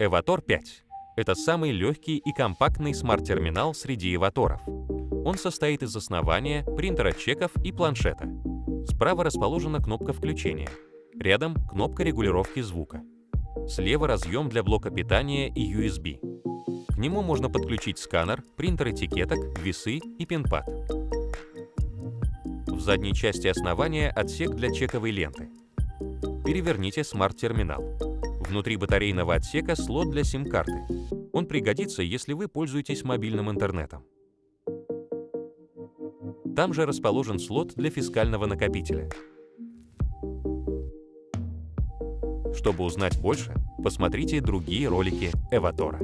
Эватор 5 — это самый легкий и компактный смарт-терминал среди эваторов. Он состоит из основания, принтера чеков и планшета. Справа расположена кнопка включения. Рядом кнопка регулировки звука. Слева разъем для блока питания и USB. К нему можно подключить сканер, принтер этикеток, весы и пинпад. В задней части основания отсек для чековой ленты. Переверните смарт-терминал. Внутри батарейного отсека слот для сим-карты. Он пригодится, если вы пользуетесь мобильным интернетом. Там же расположен слот для фискального накопителя. Чтобы узнать больше, посмотрите другие ролики Эватора.